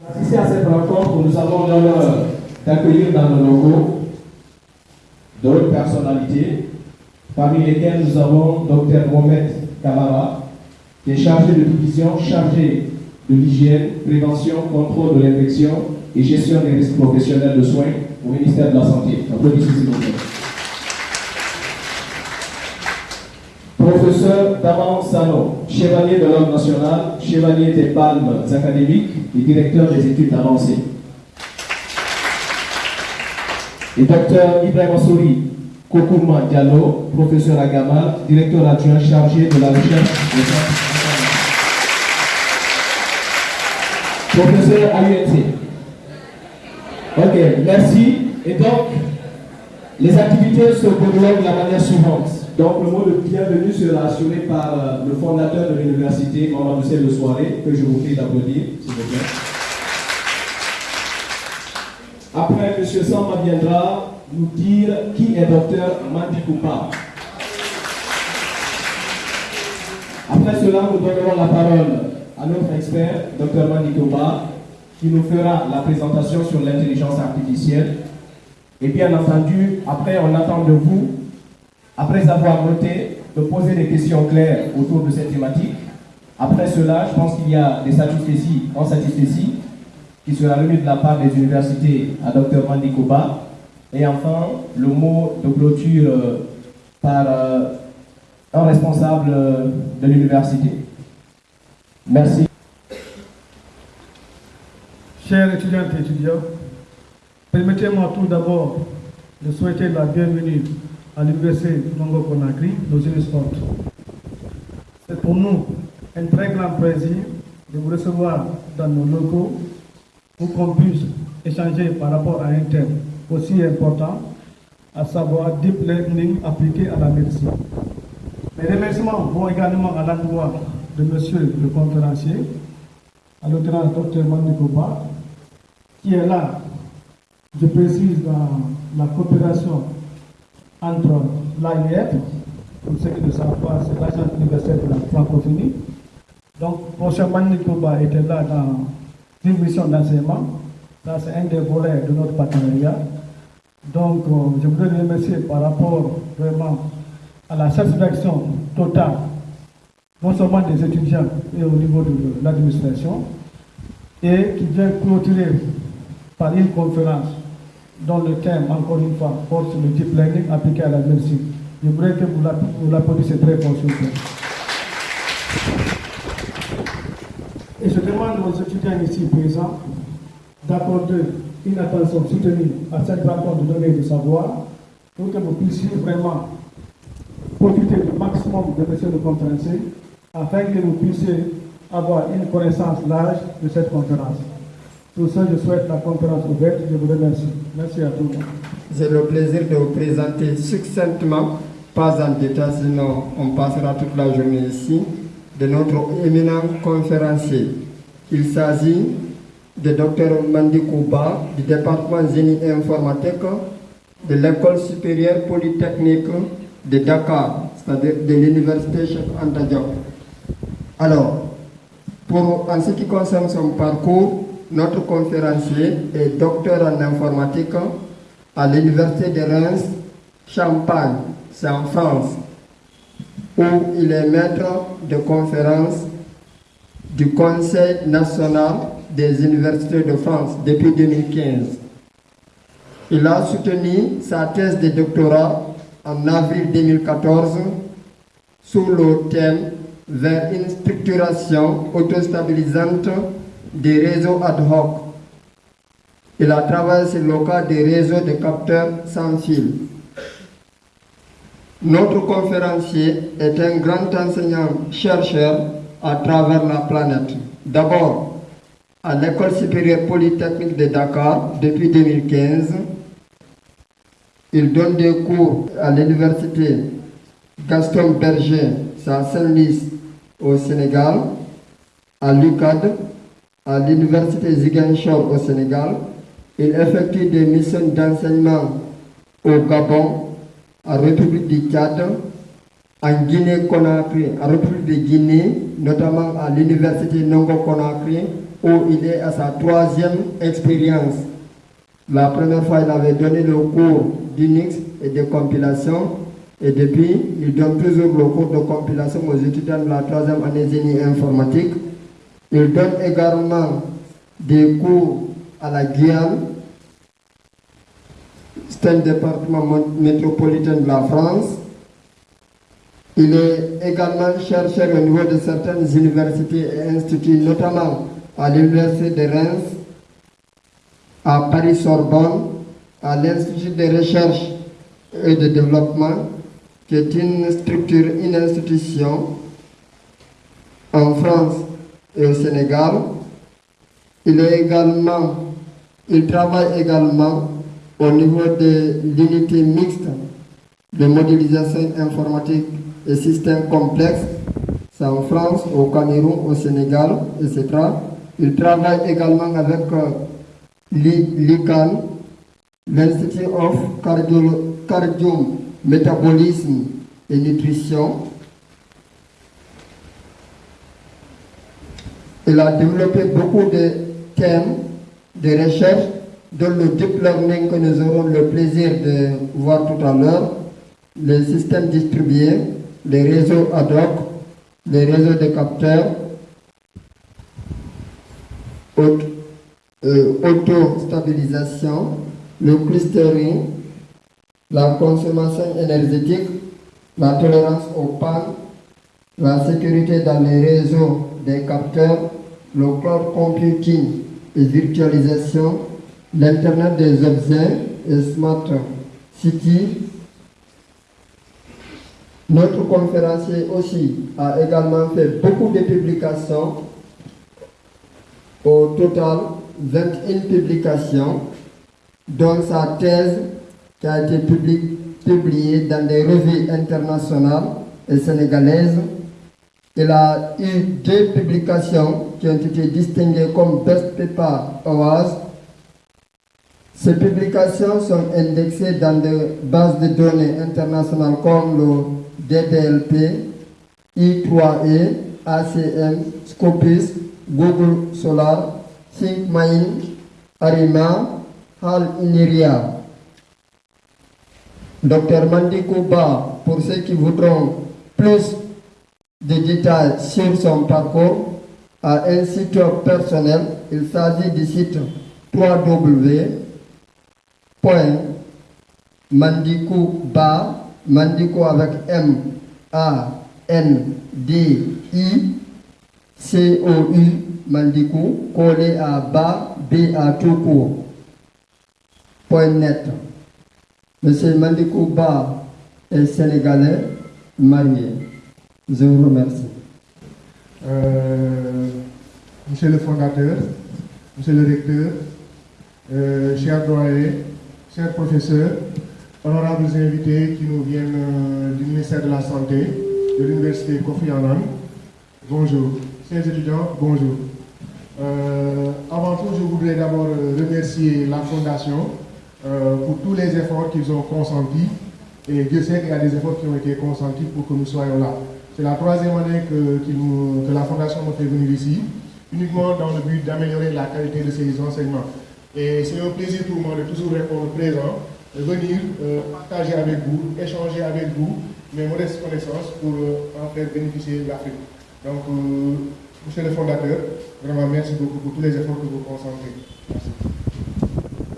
Ici à cette rencontre, nous avons l'honneur d'accueillir dans nos locaux d'autres personnalités, parmi lesquelles nous avons Dr Mohamed Kamara, qui est chargé de division, chargé de l'hygiène, prévention, contrôle de l'infection et gestion des risques professionnels de soins au ministère de la Santé. Applaudissez s'il vous plaît. Professeur Daman Sano, chevalier de l'Ordre national, chevalier des palmes académiques et directeur des études avancées. Et docteur Ibrahim Assouri Kokouma Diallo, professeur à Gamal, directeur adjoint chargé de la recherche des Professeur à l'UNC. Ok, merci. Et donc, les activités se déroulent de la manière suivante. Donc, le mot de bienvenue sera assuré par euh, le fondateur de l'université, Mamadou de Soirée, que je vous prie d'applaudir, s'il vous plaît. Après, M. Samba viendra nous dire qui est docteur Mandi Koupa. Après cela, nous donnerons la parole à notre expert, Dr Mandi Koupa, qui nous fera la présentation sur l'intelligence artificielle. Et bien entendu, après, on attend de vous, après avoir noté, de poser des questions claires autour de cette thématique. Après cela, je pense qu'il y a des satisfaities, en satisfaities, qui sera remis de la part des universités à Dr Mandi Koupa. Et enfin, le mot de clôture euh, par euh, un responsable euh, de l'université. Merci. Chers étudiants et étudiants, permettez-moi tout d'abord de souhaiter la bienvenue à l'Université Conakry, nos Sport. C'est pour nous un très grand plaisir de vous recevoir dans nos locaux pour qu'on puisse échanger par rapport à un thème aussi important, à savoir Deep Learning appliqué à la médecine. Mes remerciements vont également à l'endroit de monsieur le conférencier, à l'auteur Dr Mandikoba, qui est là, je précise, dans la coopération entre l'AIF, pour ceux qui ne savent pas, c'est l'agence universelle de la francophonie. Donc, professeur Mandikoba était là dans une mission d'enseignement. Ça, c'est un des volets de notre partenariat. Donc, euh, je voudrais remercier par rapport vraiment à la satisfaction totale, non seulement des étudiants et au niveau de l'administration, et qui vient clôturer par une conférence dont le thème, encore une fois, porte le deep learning appliqué à la médecine. Je voudrais que vous l'applaudissiez très fort, s'il vous. Et je demande aux étudiants ici présents d'accorder une attention soutenue à cette rencontre de données de savoir pour que vous puissiez vraiment profiter du maximum de monsieur le conférencier afin que vous puissiez avoir une connaissance large de cette conférence. Pour ça, je souhaite la conférence ouverte. Je vous remercie. Merci à tous. J'ai le plaisir de vous présenter succinctement, pas en détail, sinon on passera toute la journée ici, de notre éminent conférencier. Il s'agit de Dr Mandi Kouba du département génie informatique de l'école supérieure polytechnique de Dakar, c'est-à-dire de l'université Cheikh Anta. Alors, pour, en ce qui concerne son parcours, notre conférencier est docteur en informatique à l'université de Reims, Champagne, c'est en France, où il est maître de conférence du Conseil national des universités de France depuis 2015. Il a soutenu sa thèse de doctorat en avril 2014 sous le thème vers une structuration autostabilisante des réseaux ad hoc. Il a travaillé sur le cas des réseaux de capteurs sans fil. Notre conférencier est un grand enseignant-chercheur à travers la planète. D'abord, à l'École supérieure polytechnique de Dakar depuis 2015. Il donne des cours à l'université Gaston Berger, à Saint-Louis au Sénégal, à l'UCAD, à l'université Ziguinchor au Sénégal. Il effectue des missions d'enseignement au Gabon, en République du Tchad, en Guinée-Conakry, en République de Guinée, notamment à l'université Nongo-Conakry, où il est à sa troisième expérience. La première fois, il avait donné le cours d'Unix et de compilation. Et depuis, il donne toujours le cours de compilation aux étudiants de la troisième année génie informatique. Il donne également des cours à la Guyane. C'est un département métropolitain de la France. Il est également chercheur au niveau de certaines universités et instituts, notamment à l'Université de Reims, à Paris-Sorbonne, à l'Institut de recherche et de développement, qui est une structure, une institution en France et au Sénégal. Il, travaille également au niveau de l'unité mixte de modélisation informatique et systèmes complexes. C'est en France, au Cameroun, au Sénégal, etc. Il travaille également avec euh, l'ICAN, l'Institut of Cardio, Cardio Métabolisme et Nutrition. Il a développé beaucoup de thèmes de recherche, dont le deep learning que nous aurons le plaisir de voir tout à l'heure, les systèmes distribués, les réseaux ad hoc, les réseaux de capteurs, euh, auto-stabilisation, le clustering, la consommation énergétique, la tolérance aux pannes, la sécurité dans les réseaux des capteurs, le cloud computing et virtualisation, l'Internet des objets et Smart City. Notre conférencier aussi a également fait beaucoup de publications, au total 21 publications, dont sa thèse qui a été publiée dans des revues internationales et sénégalaises. Il a eu deux publications qui ont été distinguées comme Best Paper Awards. Ces publications sont indexées dans des bases de données internationales comme le DDLP, I3E, ACM, Scopus, Google Solar, ThinkMind, Arima, Hal Iniria. Dr Mandikou Ba, pour ceux qui voudront plus de détails sur son parcours, a un site personnel. Il s'agit du site www.mandikouba, Mandikou avec M, A, N, D, I, C, O, U, Mandikou, collé à bas, B, A, tout net. Monsieur Mandikou Ba est sénégalais, marié. Je vous remercie. Euh, monsieur le fondateur, monsieur le recteur, euh, chers doyens, chers professeurs, honorables invités qui nous viennent euh, du ministère de la Santé, de l'Université Kofi Annan, bonjour. Chers étudiants, bonjour. avant tout, je voudrais d'abord remercier la Fondation pour tous les efforts qu'ils ont consentis. Et Dieu sait qu'il y a des efforts qui ont été consentis pour que nous soyons là. C'est la troisième année que, la Fondation nous fait venir ici, uniquement dans le but d'améliorer la qualité de ses enseignements. Et c'est un plaisir pour moi de toujours répondre présent, de venir euh, partager avec vous, échanger avec vous mes modestes connaissances pour euh, en faire bénéficier l'Afrique. Donc, euh, monsieur le fondateur, vraiment merci beaucoup pour tous les efforts que vous consentez. Merci.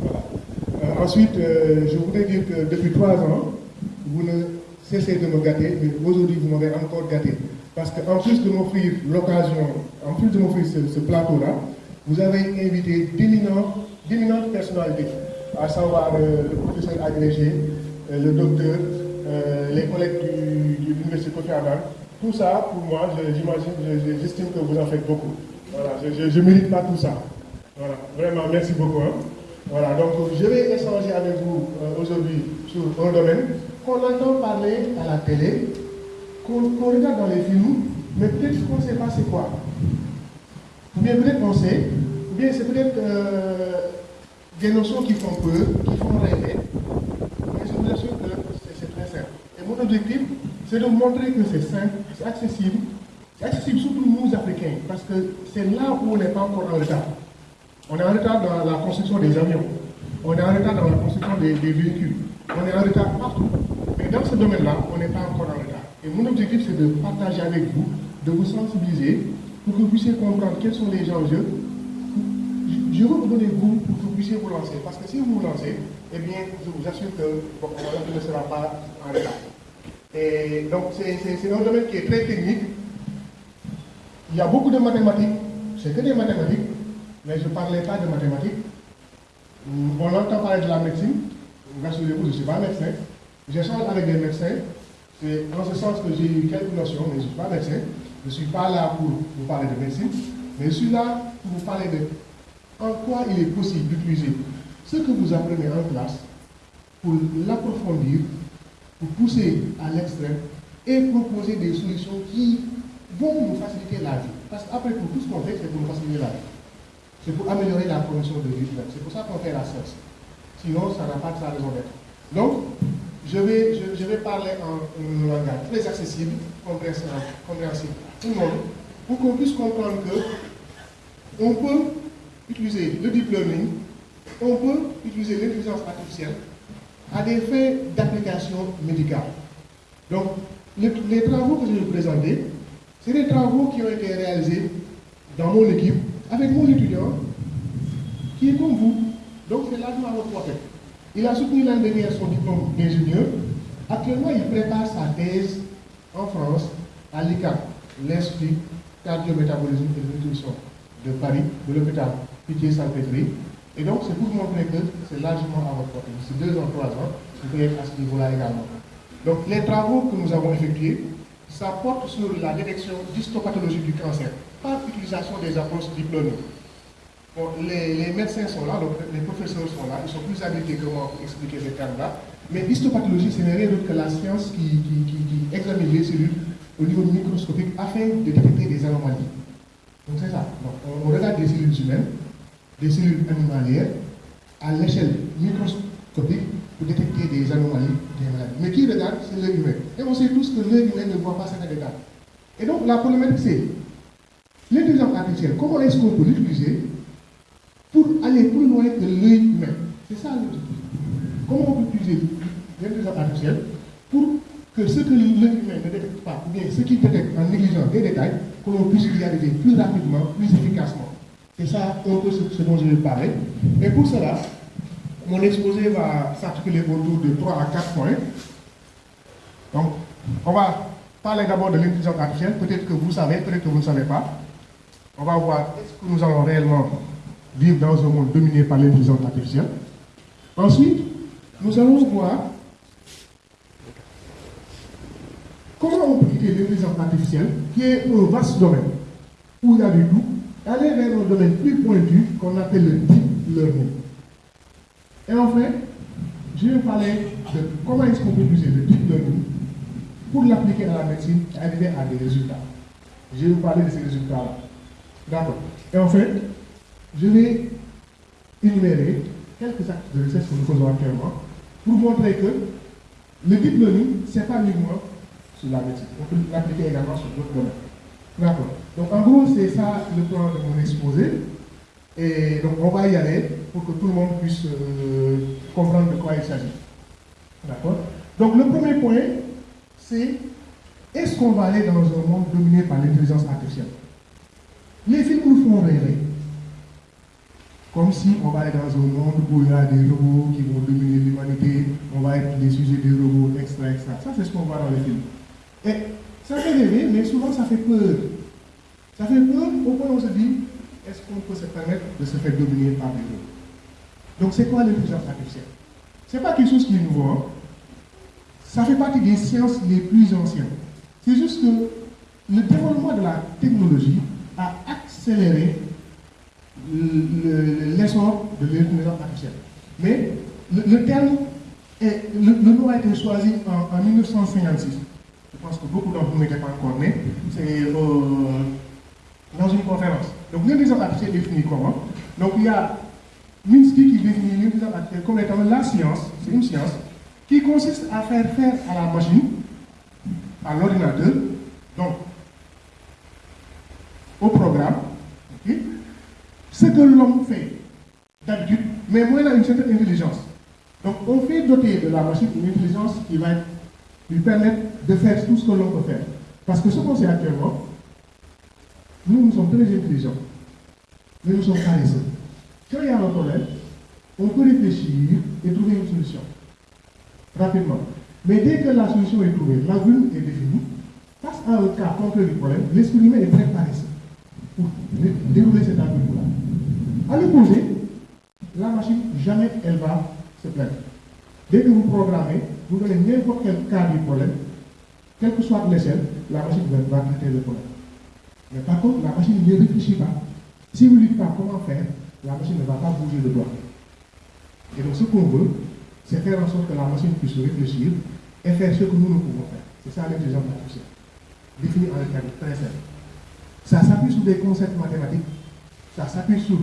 Voilà. ensuite, je voudrais dire que depuis trois ans, vous ne cessez de me gâter, mais aujourd'hui vous m'avez encore gâté. Parce qu'en plus de m'offrir l'occasion, en plus de m'offrir ce, plateau-là, vous avez invité d'éminentes personnalités, à savoir euh, le professeur agrégé, euh, le docteur, euh, les collègues de l'Université Kofi Tout ça, pour moi, j'imagine, j'estime que vous en faites beaucoup. Voilà, je ne mérite pas tout ça. Voilà, vraiment, merci beaucoup. Hein. Voilà, donc je vais échanger avec vous aujourd'hui sur un domaine qu'on entend parler à la télé, qu'on regarde dans les films, mais peut-être qu'on ne sait pas c'est quoi. Ou bien peut-être qu'on sait, ou bien c'est peut-être euh, des notions qui font peur, qui font rêver. Mais je vous assure que c'est très simple. Et mon objectif, c'est de montrer que c'est simple, c'est accessible, C'est accessible surtout nous, Africains, parce que c'est là où on n'est pas encore en retard. On est en retard dans la construction des avions. On est en retard dans la construction des, véhicules. On est en retard partout. Mais dans ce domaine-là, on n'est pas encore en retard. Et mon objectif, c'est de partager avec vous, de vous sensibiliser, pour que vous puissiez comprendre quels sont les enjeux. Je vous donner vous pour que vous puissiez vous lancer. Parce que si vous vous lancez, eh bien, je vous assure que bon, ne sera pas en retard. Et donc, c'est un domaine qui est très technique. Il y a beaucoup de mathématiques. C'est que des mathématiques mais je ne parlais pas de mathématiques. On entend parler de la médecine. Rassurez-vous, je ne suis pas médecin. J'échange avec des médecins. C'est dans ce sens que j'ai eu quelques notions, mais je ne suis pas médecin. Je ne suis pas là pour vous parler de médecine, mais je suis là pour vous parler de en quoi il est possible d'utiliser ce que vous apprenez en classe pour l'approfondir, pour pousser à l'extrême et proposer des solutions qui vont nous faciliter la vie. Parce qu'après tout, tout ce qu'on fait, c'est pour nous faciliter la vie. C'est pour améliorer la condition de vie C'est pour ça qu'on fait la science. Sinon, ça n'a pas de raison d'être. Donc, je vais, je, vais parler en langage très accessible, compréhensible à tout le monde, pour qu'on puisse comprendre que on peut utiliser le deep learning, on peut utiliser l'intelligence artificielle à des fins d'application médicale. Donc, les travaux que je vais vous présenter, c'est des travaux qui ont été réalisés dans mon équipe avec mon étudiant qui est comme vous. Donc c'est largement à votre portée. Il a soutenu l'année dernière son diplôme d'ingénieur. Actuellement, il prépare sa thèse en France à l'ICAP, l'Institut Cardiométabolisme et de nutrition de Paris, de l'hôpital Pitié-Salpêtrière. Et donc, c'est pour vous montrer que c'est largement à votre portée. C'est deux ans, trois ans, vous pouvez être à ce niveau-là également. Donc, les travaux que nous avons effectués, ça porte sur la détection d'histopathologie du cancer par utilisation des approches diplômées. Les, médecins sont là, les professeurs sont là, ils sont plus habilités que moi pour expliquer ces termes-là. Mais histopathologie, ce n'est rien d'autre que la science qui, examine les cellules au niveau microscopique afin de détecter des anomalies. Donc c'est ça. on, regarde des cellules humaines, des cellules animalières, à l'échelle microscopique pour détecter des anomalies, des maladies. Mais qui regarde, c'est l'œil humain. Et on sait tous que l'œil humain ne voit pas certains détails. Et donc la problématique, c'est L'intelligence artificielle, comment est-ce qu'on peut l'utiliser pour aller plus loin que l'œil humain C'est ça l'objectif. Comment on peut utiliser l'intelligence artificielle pour que ce que l'œil humain ne détecte pas, ou bien ce qu'il détecte en négligeant des détails, que l'on puisse y arriver plus rapidement, plus efficacement. C'est ça un peu ce, dont je vais parler. Et pour cela, mon exposé va s'articuler autour de 3 à 4 points. Donc, on va parler d'abord de l'intelligence artificielle. Peut-être que vous savez, peut-être que vous ne savez pas on va voir est-ce que nous allons réellement vivre dans un monde dominé par l'intelligence artificielle. Ensuite, nous allons voir comment on peut quitter l'intelligence artificielle, qui est un vaste domaine, où il y a du tout, aller vers un domaine plus pointu qu'on appelle le deep learning. Et enfin, je vais parler de comment est-ce qu'on peut utiliser le deep learning pour l'appliquer à la médecine et arriver à des résultats. Je vais vous parler de ces résultats-là. D'accord. Et en fait, je vais énumérer quelques actes de recherche que nous faisons actuellement pour montrer que le deep learning, ce n'est pas uniquement sur la médecine. On peut l'appliquer également sur d'autres domaines. D'accord. Donc en gros, c'est ça le plan de mon exposé. Et donc on va y aller pour que tout le monde puisse euh, comprendre de quoi il s'agit. D'accord Donc le premier point, c'est est-ce qu'on va aller dans un monde dominé par l'intelligence artificielle? Les films nous font rêver. Comme si on va aller dans un monde où il y a des robots qui vont dominer l'humanité, on va être des sujets des robots, extra, extra. Ça, c'est ce qu'on voit dans les films. Et ça fait rêver, mais souvent ça fait peur. Ça fait peur au point où on se dit, est-ce qu'on peut se permettre de se faire dominer par des robots? Donc c'est quoi l'intelligence artificielle? Ce n'est pas quelque chose qui est nouveau. Hein. Ça fait partie des sciences les plus anciennes. C'est juste que le développement de la technologie a accéléré l'essor de l'intelligence artificielle. Mais le, terme, est, le, nom a été choisi en, 1956. Je pense que beaucoup d'entre vous n'étaient pas encore nés. C'est euh, dans une conférence. Donc l'intelligence artificielle est définie comment? Donc il y a Minsky qui définit l'intelligence artificielle comme étant la science, c'est une science, qui consiste à faire faire à la machine, à l'ordinateur, donc au programme ce que l'homme fait d'habitude, mais moins a une certaine intelligence. Donc on fait doter de la machine une intelligence qui va lui permettre de faire tout ce que l'on peut faire. Parce que ce qu'on sait actuellement, nous, nous sommes très intelligents, mais nous sommes paresseux. Quand il y a un problème, on peut réfléchir et trouver une solution rapidement. Mais dès que la solution est trouvée, la est définie, face à un cas concret du problème, l'esprit humain est très paresseux pour dérouler cet algorithme-là. À l'opposé, la machine, jamais elle va se plaindre. Dès que vous programmez, vous donnez n'importe quel cas du problème, quelle que soit l'échelle, la machine va traiter le problème. Mais par contre, la machine ne réfléchit pas. Si vous ne dites pas comment faire, la machine ne va pas bouger le doigt. Et donc ce qu'on veut, c'est faire en sorte que la machine puisse réfléchir et faire ce que nous, nous pouvons faire. C'est ça l'intelligence artificielle. Défini en termes très simple. Ça s'appuie sur des concepts mathématiques, ça s'appuie sur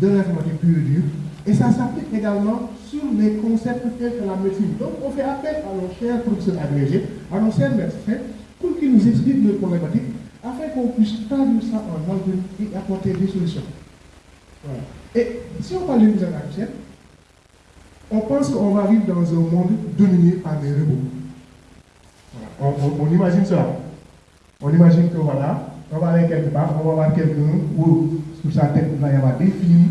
de l'informatique pure et dure, et ça s'applique également sur les concepts tels que la médecine. Donc on fait appel à nos chers professeurs agrégés, à nos chers médecins, pour qu'ils nous expliquent nos problématiques, afin qu'on puisse traduire ça en algorithme et apporter des solutions. Et si on parle de l'intelligence artificielle, on pense qu'on va vivre dans un monde dominé par des robots. On, imagine cela. On imagine que voilà, on va aller quelque part, on va voir quelqu'un où sur sa tête il va y avoir des films,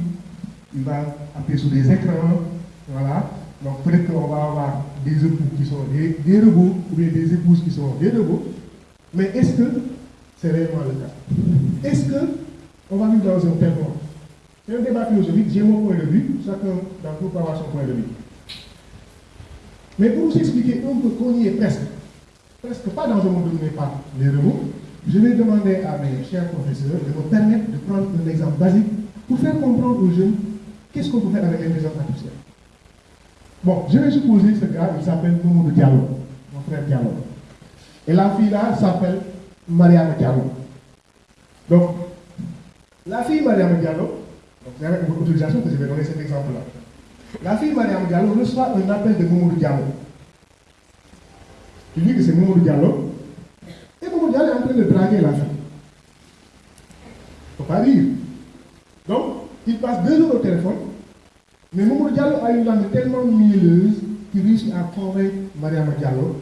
il va appuyer sur des écrans, voilà. Donc peut-être qu'on va avoir des époux qui sont des, robots ou bien des épouses qui sont des robots. Mais est-ce que c'est réellement le cas? Est-ce qu'on va vivre dans un tel monde? C'est un débat philosophique, j'ai mon point de vue, chacun d'entre vous peut avoir son point de vue. Mais pour vous expliquer un peu qu'on y est presque, presque pas dans un monde dominé par les robots, je vais demander à mes chers professeurs de me permettre de prendre un exemple basique pour faire comprendre aux jeunes qu'est-ce qu'on peut faire avec l'intelligence artificielle. Bon, je vais supposer ce gars, il s'appelle Moumou Diallo, mon frère Diallo. Et la fille là s'appelle Mariam Diallo. Donc, la fille Mariam Diallo, c'est avec votre autorisation que je vais donner cet exemple-là. La fille Mariam Diallo reçoit un appel de Momo Diallo. Il dit que c'est Momo Diallo. Momo Diallo est en train de draguer la fille. Il ne faut pas dire. Donc, il passe deux heures au téléphone. Mais Momo Diallo a une langue tellement mielleuse qu'il réussit à convaincre Mariam Diallo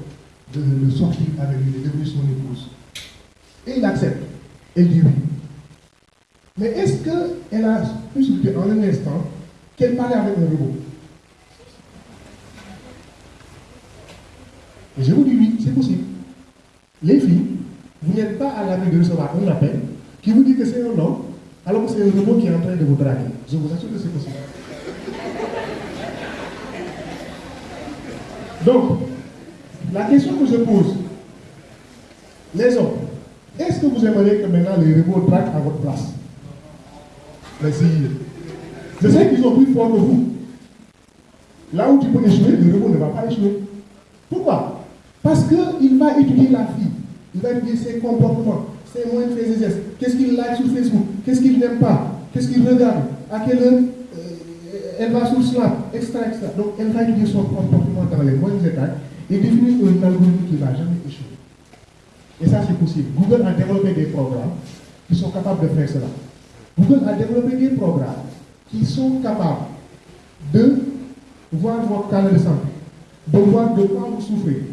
de le sortir avec lui, de devenir son épouse. Et il accepte. Elle dit oui. Mais est-ce qu'elle a se en un instant qu'elle parlait avec un robot? Et je vous dis oui, c'est possible. Les filles, vous n'êtes pas à l'abri de recevoir un appel qui vous dit que c'est un homme, alors que c'est un robot qui est en train de vous draguer. Je vous assure que c'est possible. Donc, la question que je pose, les hommes, est-ce que vous aimeriez que maintenant les robots draguent à votre place? Merci. Je sais qu'ils sont plus forts que vous. Là où tu peux échouer, le robot ne va pas échouer. Pourquoi? Parce qu'il va étudier la fille. Il va étudier ses comportements, ses moyens de faire ses gestes. Qu'est-ce qu'il like sur Facebook? Qu'est-ce qu'il n'aime pas? Qu'est-ce qu'il regarde? À quelle heure euh, elle va sur Snap, etc.. Donc, elle va étudier son comportement dans les moyens détails et définir un algorithme qui ne va jamais échouer. Et ça, c'est possible. Google a développé des programmes qui sont capables de faire cela. Google a développé des programmes qui sont capables de voir votre cas de de voir de quoi vous souffrez,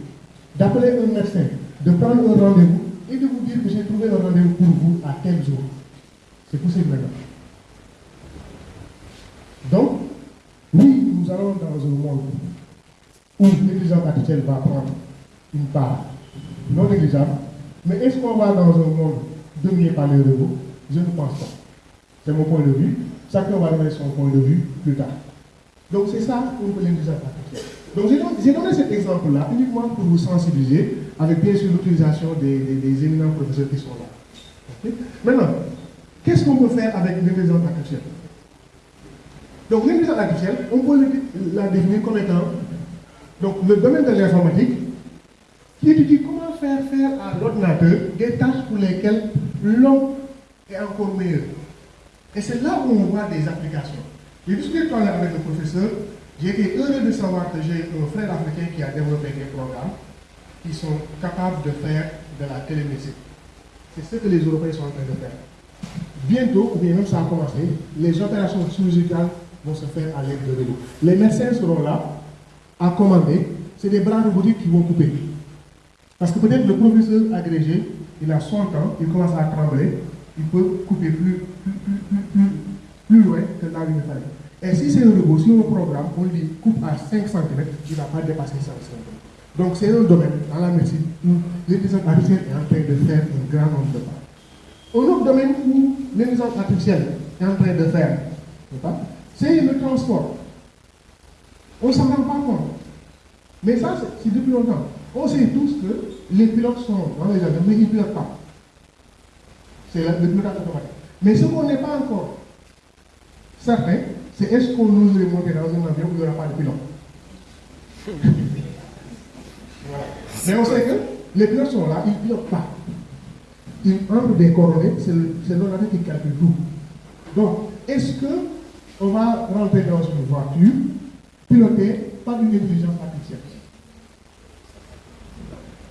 d'appeler un médecin, de prendre un rendez-vous et de vous dire que j'ai trouvé un rendez-vous pour vous à tel jour. C'est possible maintenant. Donc, oui, nous allons dans un monde où l'intelligence artificielle va prendre une part non négligeable, mais est-ce qu'on va dans un monde dominé par les robots Je ne pense pas. C'est mon point de vue. Chacun va donner son point de vue plus tard. Donc c'est ça peut l'intelligence artificielle. Donc j'ai donné cet exemple-là uniquement pour vous sensibiliser, avec bien sûr l'utilisation des, éminents professeurs qui sont là. Maintenant, qu'est-ce qu'on peut faire avec l'intelligence artificielle? Donc l'intelligence artificielle, on peut la définir comme étant donc, le domaine de l'informatique qui étudie comment faire faire à l'ordinateur des tâches pour lesquelles l'homme est encore meilleur. Et c'est là où on voit des applications. J'ai discuté tout à l'heure avec le professeur, j'ai été heureux de savoir que j'ai un frère africain qui a développé des programmes qui sont capables de faire de la télémédecine. C'est ce que les Européens sont en train de faire. bientôt, ou bien même ça a commencé, les opérations chirurgicales vont se faire à l'aide de vélos. Les médecins seront là à commander. C'est des bras robotiques qui vont couper. Parce que peut-être le professeur agrégé, il a 100 ans, il commence à trembler, il peut couper plus, plus, plus, plus, plus loin que là où il fallait. Et si c'est un robot, si on programme, on lui coupe à 5 cm, il ne va pas dépasser 5 cm. Donc c'est un domaine dans la médecine où l'intelligence artificielle est en train de faire un grand nombre de pas. Un autre domaine où l'intelligence artificielle est en train de faire, c'est le transport. On ne s'en rend pas compte. Mais ça, c'est depuis longtemps. On sait tous que les pilotes sont dans les avions, mais ils ne pilotent pas. C'est le pilotage automatique. Mais ce qu'on n'est pas encore certain, c'est est-ce qu'on oserait monter dans un avion où il n'y aura pas de pilote? Voilà. Mais on sait que les pilotes sont là, ils ne pilotent pas. Ils entrent des coordonnées, c'est l'ordinateur qui calcule tout. Donc, est-ce qu'on va rentrer dans une voiture pilotée par une intelligence artificielle?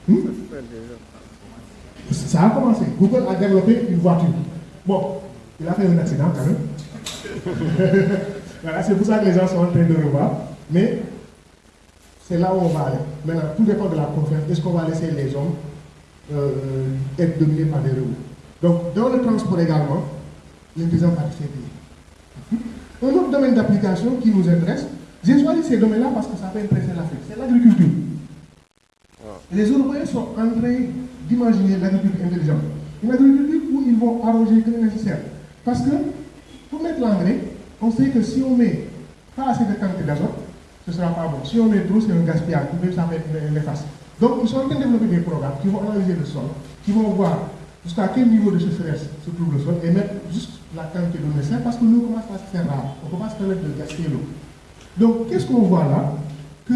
Hmm? Ça a commencé. Google a développé une voiture. Bon, il a fait un accident quand même. voilà, c'est pour ça que les gens sont en train de revoir. Mais c'est là où on va aller. Maintenant, tout dépend de la confiance. Est-ce qu'on va laisser les hommes euh, être dominés par des robots? Donc, dans le transport également, l'intelligence artificielle Un autre domaine d'application qui nous intéresse, j'ai choisi ces domaines-là parce que ça peut intéresser l'Afrique, c'est l'agriculture. Les Européens sont en train d'imaginer l'agriculture intelligente. Une agriculture où ils vont arroger le nécessaire. Parce que, pour mettre l'engrais, on sait que si on met pas assez de quantité d'azote, ce ne sera pas bon. Si on met trop, c'est un gaspillage, même ça l'efface. Donc, ils sont en train de développer des programmes qui vont analyser le sol, qui vont voir jusqu'à quel niveau de sécheresse se trouve le sol et mettre juste la quantité de nécessaire parce que nous commence à se faire rare. On pas se permettre de gaspiller l'eau. Donc, qu'est-ce qu'on voit là? Que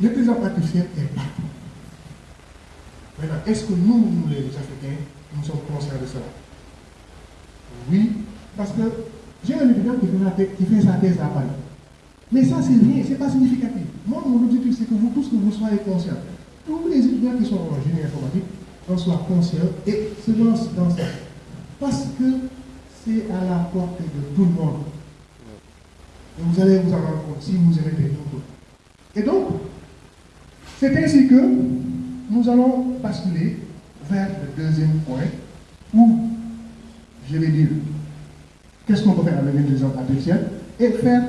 l'intelligence artificielle est partout. Maintenant, est-ce que nous, nous, les Africains, nous sommes conscients de cela? Oui, parce que j'ai un étudiant qui fait, sa thèse à Paris. Mais ça, c'est rien, ce n'est pas significatif. Moi, mon objectif, c'est que vous tous, que vous soyez conscients. Tous les étudiants qui sont en génie informatique en soient conscients et se lancent dans ça. Parce que c'est à la portée de tout le monde. Et vous allez vous en rendre compte si vous les tout. Et donc, c'est ainsi que nous allons basculer vers le deuxième point où je vais dire qu'est-ce qu'on peut faire avec l'intelligence artificielle et faire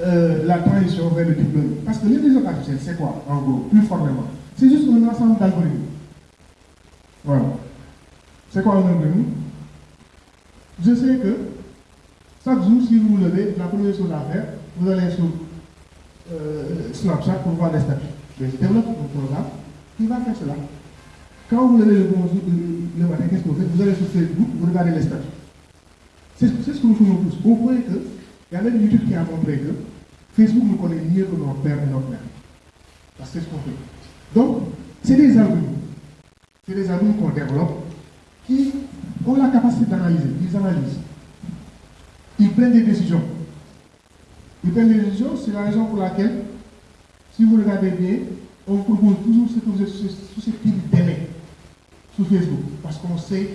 euh, la transition vers le learning. Parce que l'intelligence artificielle, c'est quoi, en gros, plus formellement? C'est juste un ensemble d'algorithmes. Voilà. C'est quoi un algorithme? Je sais que chaque jour, si vous vous levez, la première chose à faire, vous allez sur euh, Snapchat pour voir les statuts. je développe un programme qui va faire cela. Quand vous levez le, le matin, qu'est-ce que vous allez sur Facebook, vous regardez les statuts. C'est ce que nous faisons tous. Vous voyez que il y a même étude qui a montré que Facebook nous connaît mieux que notre père et notre mère. Parce que c'est ce qu'on fait. Donc, c'est des algorithmes. C'est des algorithmes qu'on développe qui ont la capacité d'analyser. Ils analysent. Ils prennent des décisions. Ils prennent des décisions, c'est la raison pour laquelle, si vous regardez bien, on vous propose toujours ce que vous êtes susceptible d'aimer sur Facebook. Parce qu'on sait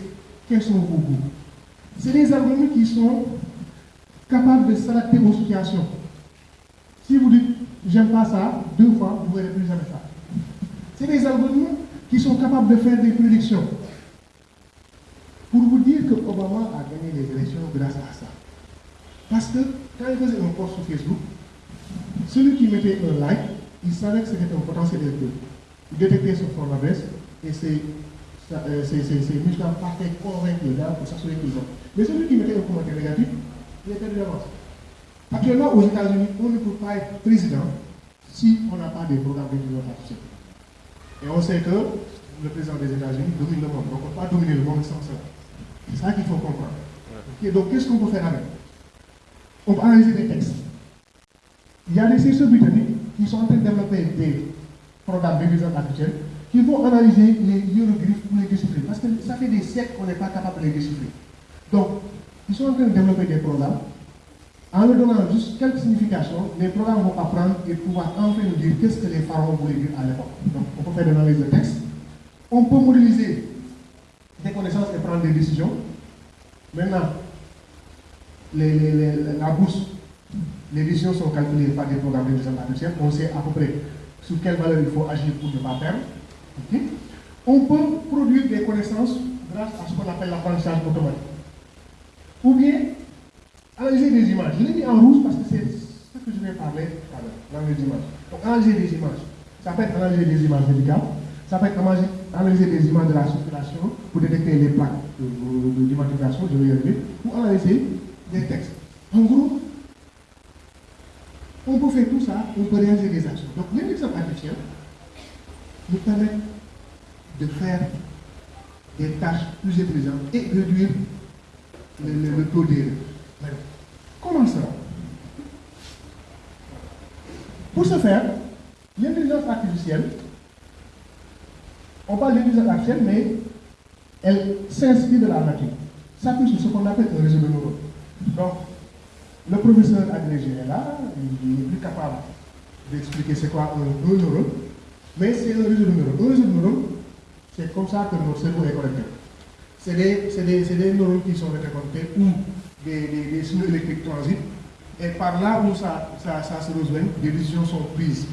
quels sont vos goûts. C'est des algorithmes qui sont capables de s'adapter aux situations. Si vous dites j'aime pas ça, deux fois, vous ne verrez plus jamais ça. C'est des algorithmes qui sont capables de faire des prédictions. Pour vous dire que Obama a gagné les élections grâce à ça. Parce que quand il faisait un post sur Facebook, celui qui mettait un like, il savait que c'était un potentiel électeur. Il détectait son forme d'adresse et c'est c'est musulmans parfaits convaincus là pour s'assurer qu'ils ont. Mais celui qui mettait un commentaire négatif, il était de l'avance. Actuellement, aux États-Unis, on ne peut pas être président si on n'a pas des programmes d'intelligence artificielle. Et on sait que le président des États-Unis domine le monde. Donc on ne peut pas dominer le monde sans ça. C'est ça qu'il faut comprendre. donc qu'est-ce qu'on peut faire avec? On peut analyser des textes. Il y a des chercheurs britanniques qui sont en train de développer des programmes d'intelligence artificielle qui vont analyser les hiéroglyphes pour les déchiffrer. Parce que ça fait des siècles qu'on n'est pas capable de les déchiffrer. Donc, ils sont en train de développer des programmes. En leur donnant juste quelques significations, les programmes vont apprendre et pouvoir enfin nous dire qu'est-ce que les pharaons voulaient dire à l'époque. Donc, on peut faire de l'analyse de texte. On peut modéliser des connaissances et prendre des décisions. Maintenant, la bourse, les décisions sont calculées par des programmes d'intelligence artificielle. On sait à peu près sur quelle valeur il faut agir pour ne pas perdre. On peut produire des connaissances grâce à ce qu'on appelle l'apprentissage automatique. Ou bien, analyser des images. Je l'ai mis en rouge parce que c'est ce que je vais parler tout à l'heure, dans les images. Donc, analyser des images. Ça peut être analyser des images médicales, ça peut être analyser des images de la circulation pour détecter les plaques d'immatriculation, je vais y arriver, ou analyser des textes. En gros, on peut faire tout ça, on peut réaliser des actions. Donc l'intelligence artificielle nous permet de faire des tâches plus intelligentes et réduire le, taux d'erreur. Comment ça Pour ce faire, l'intelligence artificielle, on parle d'intelligence artificielle, mais elle s'inspire de la nature. Ça sur ce qu'on appelle un réseau de neurones. Donc, le professeur agrégé est là, il est plus capable d'expliquer c'est quoi un, neurone, mais c'est un réseau de neurones. Un réseau de neurones, c'est comme ça que notre cerveau est connecté. C'est des, des, neurones qui sont interconnectés où des, des, signaux électriques transitent, et par là où ça, ça, ça se rejoint, des décisions sont prises.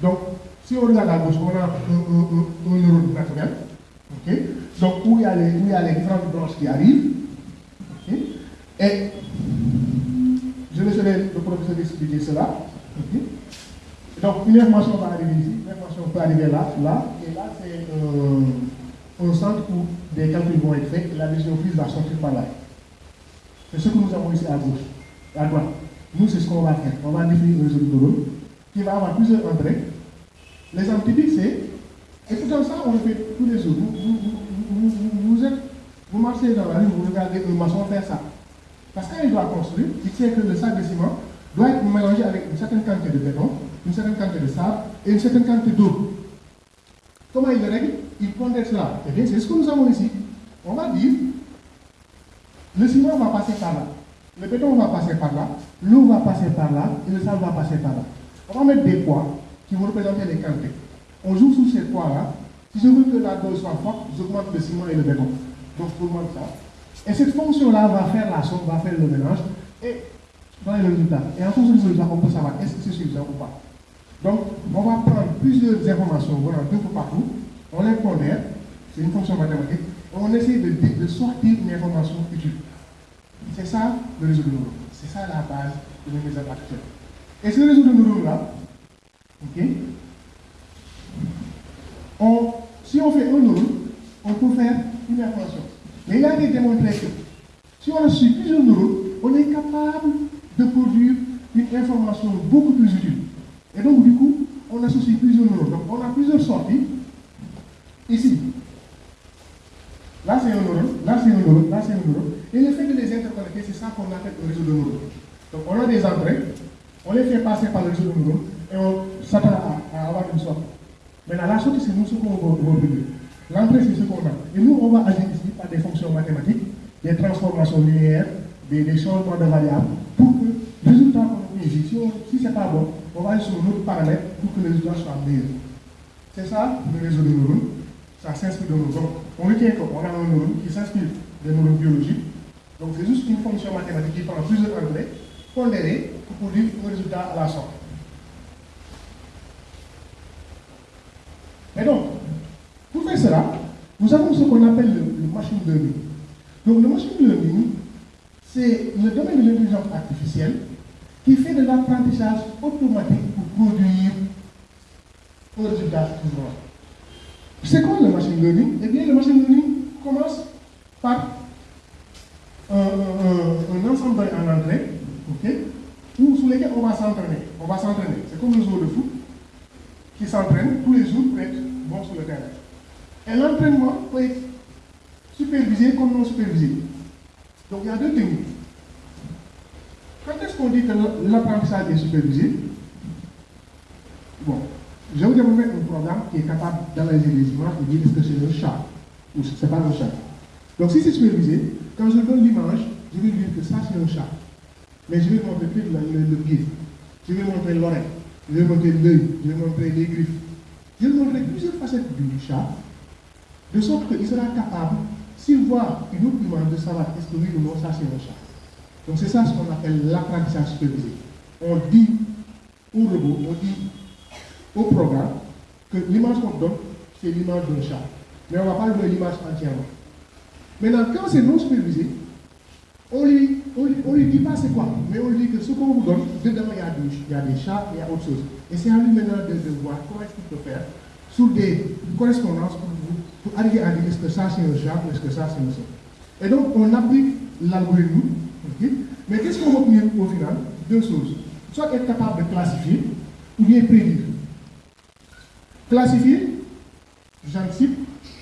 Donc, si on regarde à gauche, on a un, neurone naturel, donc où il, y a les, où il y a les branches qui arrivent, et je laisserai le professeur expliquer cela. Donc, une information va arriver ici, une information peut arriver là, là, et là, c'est un, centre où des calculs vont être faits et la décision prise va sortir par là. C'est ce que nous avons ici à gauche, à droite. Nous, c'est ce qu'on va faire. On va définir un réseau de neurones qui va avoir plusieurs entrées. L'exemple typique, c'est, et tout ça, on le fait tous les jours. Vous, vous, êtes, vous marchez dans la rue, vous regardez un maçon faire ça. Parce qu'il doit construire, il sait que le sac de ciment doit être mélangé avec une certaine quantité de béton, une certaine quantité de sable et une certaine quantité d'eau. Comment il le règle Il pondère cela. Eh bien, c'est ce que nous avons ici. On va dire, le ciment va passer par là, le béton va passer par là, l'eau va passer par là et le sable va passer par là. On va mettre des poids qui vont représenter les quantités. On joue sur ces poids-là. Si je veux que la dose soit forte, j'augmente le ciment et le béton. Donc, pour moi, ça. Et cette fonction-là va faire la somme, va faire le mélange, et donner le résultat. Et en fonction du résultat, on peut savoir est-ce que c'est suffisant ou pas? Donc, on va prendre plusieurs informations voilà, d'un peu partout, on les pondère, c'est une fonction mathématique, et on essaie de, de, sortir une information utile. C'est ça le réseau de neurones. C'est ça la base de l'intelligence artificielle. Et ce réseau de neurones-là, ok, on, si on fait un neurone, on peut faire une information. Mais il a été démontré que si on a plusieurs neurones, on est capable de information beaucoup plus utile. Et donc, du coup, on associe plusieurs neurones. Donc, on a plusieurs sorties. Ici, là c'est un neurone, là c'est un neurone, là c'est un neurone. Et le fait de les interconnecter, c'est ça qu'on appelle un réseau de neurones. Donc, on a des entrées, on les fait passer par le réseau de neurones et on s'attend à, avoir une sortie. Maintenant, la sortie, c'est nous ce qu'on va produire. L'entrée, c'est ce qu'on a. Et nous, on va agir ici par des fonctions mathématiques, des transformations linéaires, des, changements de variables, pour que le résultat qu'on obtient ici, si, ce n'est pas bon, paramètre pour que le résultat soit meilleur. C'est ça le réseau de neurones. Ça s'inspire de neurones. Donc, on retient qu'on a un neurone qui s'inspire des neurones biologiques. Donc, c'est juste une fonction mathématique qui prend plusieurs entrées, pondérées, pour produire un résultat à la sorte. Et donc, pour faire cela, nous avons ce qu'on appelle le, machine learning. Donc le machine learning, c'est le domaine de l'intelligence artificielle qui fait de l'apprentissage automatique produire un résultat C'est quoi le machine learning Eh bien, le machine learning commence par un, ensemble en entrée, ok, où, sous lesquels on va s'entraîner. On va s'entraîner. C'est comme le joueur de foot qui s'entraîne tous les jours pour être bon sur le terrain. Et l'entraînement peut être supervisé comme non supervisé. Donc il y a deux techniques. Quand est-ce qu'on dit que l'apprentissage est supervisé? Je vais vous démontrer un programme qui est capable d'analyser les images et dire est-ce que c'est un chat ou ce n'est pas un chat. Donc si c'est supervisé, quand je donne l'image, je vais dire que ça c'est un chat. Mais je vais montrer plus le, le, pied. Je vais montrer l'oreille. Je vais montrer l'œil. Je vais montrer les griffes. Je vais montrer plusieurs facettes du chat de sorte qu'il sera capable s'il voit une autre image de savoir est-ce que oui ou non, ça c'est un chat. Donc c'est ça ce qu'on appelle l'apprentissage supervisé. On dit au robot, on dit au programme que l'image qu'on donne, c'est l'image d'un chat. Mais on ne va pas jouer l'image entièrement. Maintenant, quand c'est non supervisé, on lui, on lui, dit pas c'est quoi, mais on lui dit que ce qu'on vous donne, dedans il y, a des, il y a des chats, il y a autre chose. Et c'est à lui maintenant de, voir comment est-ce qu'il peut faire sur des correspondances pour, pour arriver à dire est-ce que ça c'est un chat ou est-ce que ça c'est un chat. Et donc on applique l'algorithme, mais qu'est-ce qu'on obtenir au final? Deux choses. Soit être capable de classifier ou bien prédire. Classifier, j'anticipe,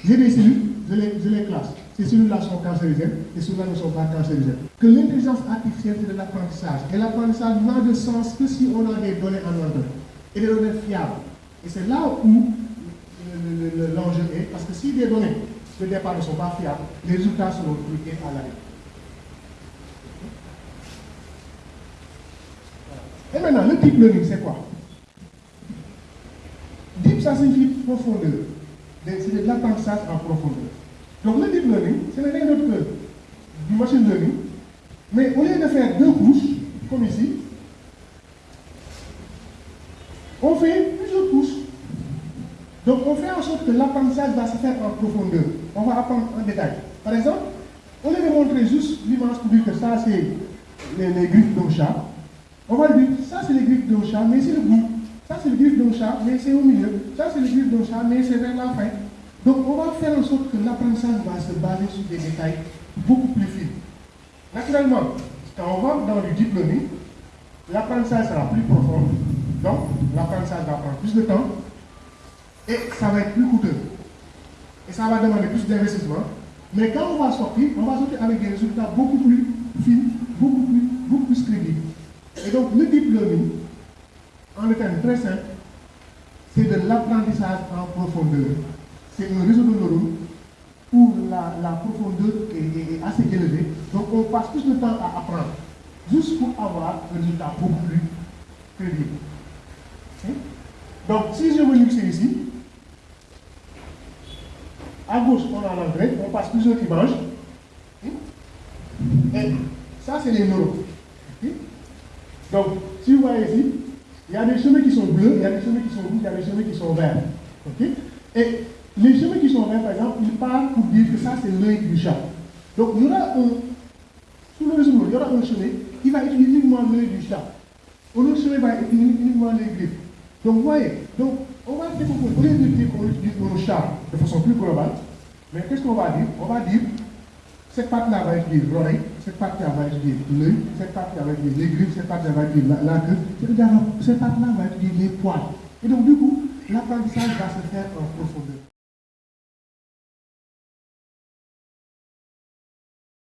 j'ai des cellules, je les, classe. Ces cellules-là sont cancérigènes et celles-là ne sont pas cancérigènes. Que l'intelligence artificielle, c'est de l'apprentissage. Et l'apprentissage n'a de sens que si on a des données en ordre et des données fiables. Et c'est là où l'enjeu est, parce que si des données de départ ne sont pas fiables, les résultats seront truqués à l'arrêt. Et maintenant, le deep learning, c'est quoi? Deep, ça signifie profondeur. C'est de l'apprentissage en profondeur. Donc le deep learning, ce n'est rien d'autre que du machine learning, mais au lieu de faire deux couches, comme ici, on fait plusieurs couches. Donc on fait en sorte que l'apprentissage va se faire en profondeur. On va apprendre en détail. Par exemple, au lieu de montrer juste l'image pour dire que ça c'est les, les griffes d'un chat, on va dire ça c'est les griffes d'un chat, mais c'est le bout. Ça c'est les griffes d'un chat, mais c'est au milieu. Ça c'est les griffes d'un chat, mais c'est vers la fin. Donc on va faire en sorte que l'apprentissage va se baser sur des détails beaucoup plus fins. Naturellement, quand on va dans le deep learning, l'apprentissage sera plus profond, donc l'apprentissage va prendre plus de temps et ça va être plus coûteux. Et ça va demander plus d'investissement. Mais quand on va sortir, on va sortir avec des résultats beaucoup plus fins, beaucoup plus, beaucoup plus crédibles. Et donc le deep en termes très simple, c'est de l'apprentissage en profondeur c'est un réseau de neurones où la, profondeur est, assez élevée. Donc on passe plus de temps à apprendre, juste pour avoir un résultat beaucoup plus crédible. Donc si je me mixer ici, à gauche on a l'entrée, on passe plusieurs images. Hein? Et ça c'est les neurones. Donc si vous voyez ici, il y a des chemins qui sont bleus, il y a des chemins qui sont rouges, il y a des chemins qui sont verts. Et les chemins qui sont verts, par exemple, ils parlent pour dire que ça, c'est l'œil du chat. Donc, il y aura un, sous le réseau, il y aura un chemin qui va utiliser uniquement l'œil du chat. Un autre chemin va utiliser uniquement les griffes. Donc, vous voyez, donc, on va lieu de dire qu'on utilise le chat de façon plus globale, mais qu'est-ce qu'on va dire? On va dire cette partie-là va utiliser l'oreille, cette partie-là va utiliser l'œil, cette va utiliser les griffes, cette partie-là va utiliser la, queue, cette partie-là va utiliser les poils. Et donc, du coup, l'apprentissage va se faire en profondeur.